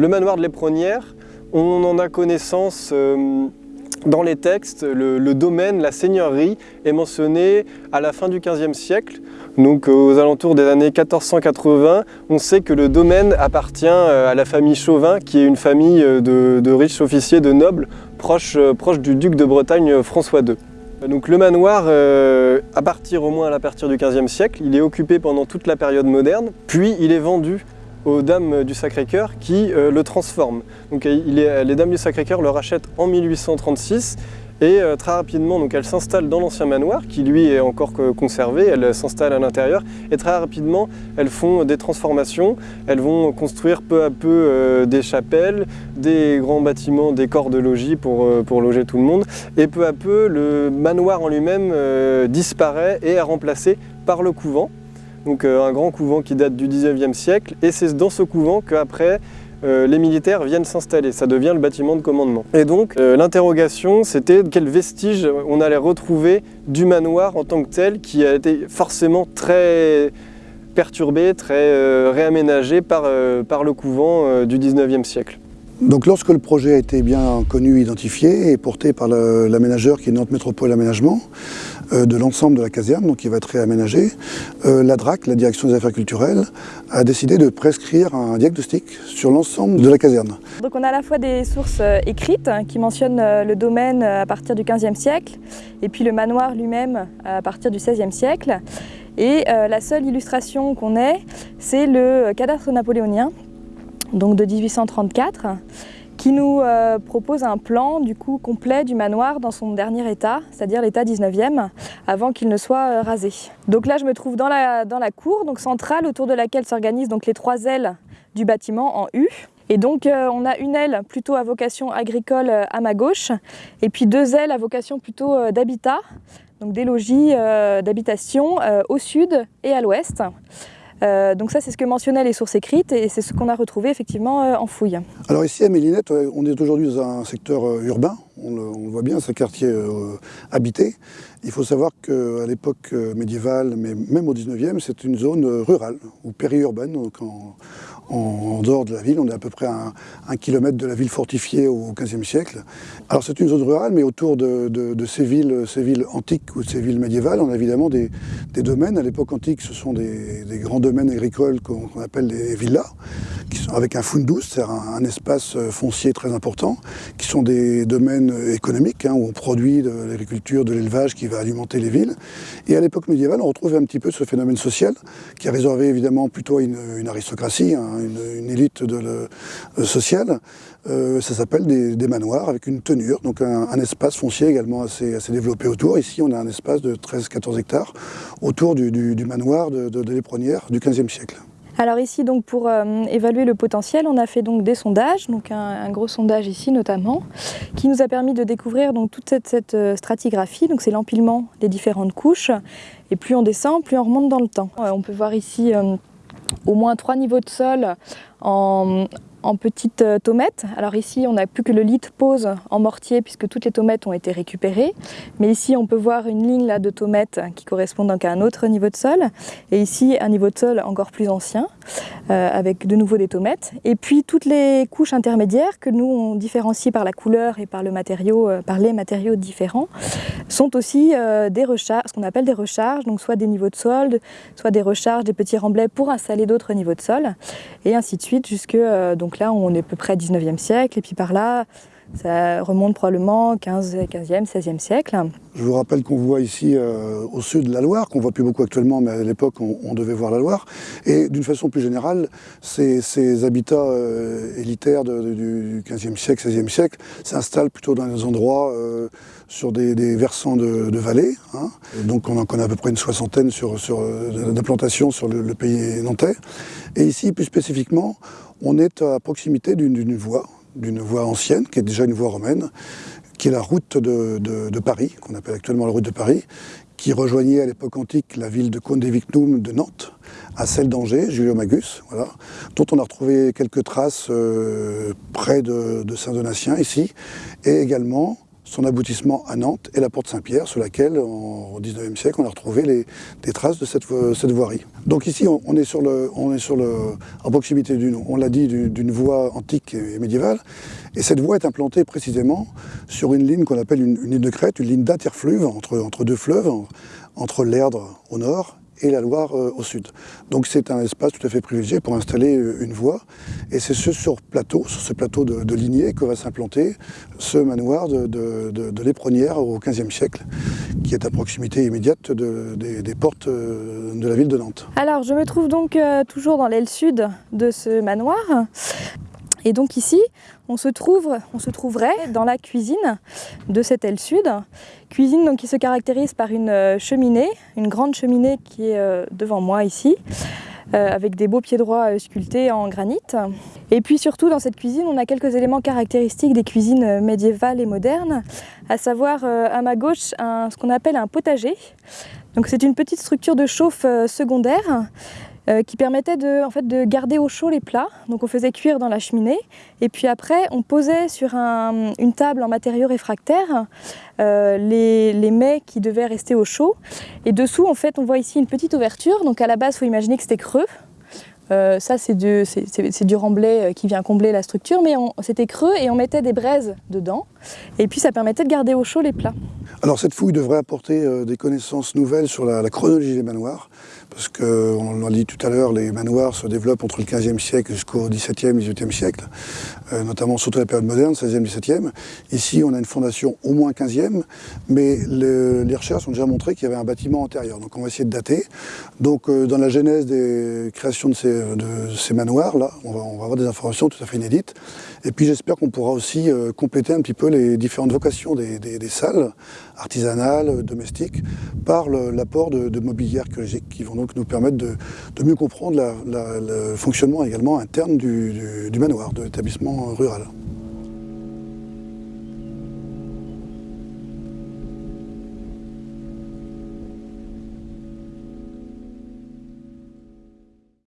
Le manoir de l'Éperonnière, on en a connaissance euh, dans les textes, le, domaine, la seigneurie est mentionné à la fin du XVe siècle. Donc aux alentours des années 1480, on sait que le domaine appartient à la famille Chauvin, qui est une famille de, riches officiers, de nobles, proche, proche du duc de Bretagne François II. Donc le manoir, euh, à partir au moins à partir du XVe siècle, il est occupé pendant toute la période moderne, puis il est vendu aux Dames du Sacré-Cœur qui euh, le transforment. Les Dames du Sacré-Cœur le rachètent en 1836 et euh, très rapidement, donc, elle s'installe dans l'ancien manoir, qui lui est encore conservé, elle s'installe à l'intérieur, et très rapidement, elles font des transformations, elles vont construire peu à peu euh, des chapelles, des grands bâtiments, des corps de logis pour loger tout le monde, et peu à peu, le manoir en lui-même disparaît et est remplacé par le couvent, donc un grand couvent qui date du 19e siècle, et c'est dans ce couvent qu'après, euh, les militaires viennent s'installer, ça devient le bâtiment de commandement. Et donc euh, l'interrogation c'était quels vestiges on allait retrouver du manoir en tant que tel qui a été forcément très perturbé, très euh, réaménagé par, par le couvent du 19e siècle. Donc lorsque le projet a été bien connu, identifié et porté par l'aménageur qui est Nantes Métropole Aménagement, euh, de l'ensemble de la caserne, donc qui va être réaménagé, euh, la DRAC, la Direction des Affaires Culturelles, a décidé de prescrire un diagnostic sur l'ensemble de la caserne. Donc on a à la fois des sources euh, écrites hein, qui mentionnent le domaine à partir du XVe siècle, et puis le manoir lui-même à partir du XVIe siècle. Et la seule illustration qu'on ait, c'est le cadastre napoléonien, donc de 1834, qui nous euh, propose un plan du coup complet du manoir dans son dernier état, c'est-à-dire l'état 19e, avant qu'il ne soit euh, rasé. Donc là je me trouve dans la, dans la cour donc centrale autour de laquelle s'organisent les trois ailes du bâtiment en U. Et donc euh, on a une aile plutôt à vocation agricole à ma gauche, et puis deux ailes à vocation plutôt d'habitat, donc des logis d'habitation au sud et à l'ouest. Euh, donc ça, c'est ce que mentionnaient les sources écrites et c'est ce qu'on a retrouvé effectivement euh, en fouille. Alors ici à Mélinette, on est aujourd'hui dans un secteur euh, urbain, on le, voit bien, c'est un quartier habité. Il faut savoir qu'à l'époque médiévale, mais même au 19e, c'est une zone rurale ou périurbaine, dehors de la ville. On est à peu près à un, kilomètre de la ville fortifiée au XVe siècle. Alors c'est une zone rurale, mais autour de, ces, villes, ces villes antiques ou ces villes médiévales, on a évidemment des, domaines. À l'époque antique, ce sont des, grands domaines agricoles qu'on appelle des villas, qui sont avec un fundus, c'est-à-dire un, espace foncier très important, qui sont des domaines économiques, hein, où on produit de l'agriculture, de l'élevage qui va alimenter les villes. Et à l'époque médiévale, on retrouve un petit peu ce phénomène social, qui est réservé évidemment plutôt une, aristocratie, hein, une, élite de le, sociale. Euh, ça s'appelle des, manoirs avec une tenure, donc un, espace foncier également assez, développé autour. Ici, on a un espace de 13-14 hectares autour du, manoir de, de, l'Éperonnière du XVe siècle. Alors ici, donc, pour euh, évaluer le potentiel, on a fait donc des sondages, donc un, gros sondage ici notamment, qui nous a permis de découvrir donc, toute cette, euh, stratigraphie, donc c'est l'empilement des différentes couches, et plus on descend, plus on remonte dans le temps. on peut voir ici au moins trois niveaux de sol en, petites euh, tomettes. Alors ici, on n'a plus que le lit pose en mortier puisque toutes les tomettes ont été récupérées. Mais ici, on peut voir une ligne là, de tomettes qui correspond donc à un autre niveau de sol. Et ici, un niveau de sol encore plus ancien, euh, avec de nouveau des tomettes. Et puis, toutes les couches intermédiaires que nous, on différencie par la couleur et par, le matériau, euh, par les matériaux différents, sont aussi des recharges, ce qu'on appelle des recharges, donc soit des niveaux de sol, soit des recharges, des petits remblais pour installer d'autres niveaux de sol, et ainsi de suite, jusque donc, donc là, on est à peu près 19e siècle, et puis par là, ça remonte probablement 15, 15e, 16e siècle. Je vous rappelle qu'on voit ici euh, au sud de la Loire, qu'on voit plus beaucoup actuellement, mais à l'époque on, devait voir la Loire. Et d'une façon plus générale, ces, habitats euh, élitaires du 15e siècle, 16e siècle s'installent plutôt dans des endroits euh, sur des, versants de, vallées. Hein. Donc on en connaît à peu près une soixantaine sur d'implantations sur le, le pays nantais. Et ici, plus spécifiquement, on est à proximité d'une voie, d'une voie ancienne, qui est déjà une voie romaine, qui est la route de, Paris, qu'on appelle actuellement la route de Paris, qui rejoignait à l'époque antique la ville de Condé-Vicnum de Nantes, à celle d'Angers, Julio-Magus, voilà, dont on a retrouvé quelques traces euh, près de, Saint-Donatien, ici, et également son aboutissement à Nantes et la porte Saint-Pierre, sur laquelle, au XIXe siècle, on a retrouvé des traces de cette, voirie. Donc ici, on, est, sur le, en proximité d'une, on l'a dit, d'une voie antique et médiévale, et cette voie est implantée précisément sur une ligne qu'on appelle une, ligne de crête, une ligne d'interfluve entre deux fleuves, entre l'Erdre au nord et la Loire euh, au sud. Donc c'est un espace tout à fait privilégié pour installer euh, une voie. Et c'est ce sur plateau, sur ce plateau de, lignée que va s'implanter ce manoir de, de, au XVe siècle, qui est à proximité immédiate des, portes euh, de la ville de Nantes. Alors je me trouve donc toujours dans l'aile sud de ce manoir. Et donc ici, on se, trouverait dans la cuisine de cette aile sud. Cuisine qui se caractérise par une euh, cheminée, une grande cheminée qui est euh, devant moi ici, euh, avec des beaux pieds droits sculptés en granit. Et puis surtout dans cette cuisine, on a quelques éléments caractéristiques des cuisines médiévales et modernes, à savoir à ma gauche ce qu'on appelle un potager. Donc c'est une petite structure de chauffe secondaire euh, qui permettait de, garder au chaud les plats. Donc on faisait cuire dans la cheminée et puis après on posait sur une table en matériaux réfractaires euh, les, les, mets qui devaient rester au chaud. Et dessous en fait on voit ici une petite ouverture. Donc à la base il faut imaginer que c'était creux. Euh, ça, c'est du, du, remblai qui vient combler la structure, mais c'était creux et on mettait des braises dedans. Et puis, ça permettait de garder au chaud les plats. Alors, cette fouille devrait apporter des connaissances nouvelles sur la, chronologie des manoirs parce qu'on l'a dit tout à l'heure, les manoirs se développent entre le 15e siècle jusqu'au 17e, 18e siècle, euh, notamment surtout la période moderne, 16e, 17e. Ici, on a une fondation au moins 15e, mais les recherches ont déjà montré qu'il y avait un bâtiment antérieur. Donc on va essayer de dater. Donc euh, dans la genèse des créations de ces, manoirs, là, on va, avoir des informations tout à fait inédites. Et puis j'espère qu'on pourra aussi euh, compléter un petit peu les différentes vocations des, salles artisanales, domestiques, par l'apport de, de mobilier qui vont donc nous permettre de, mieux comprendre le fonctionnement également interne du manoir, de l'établissement rural.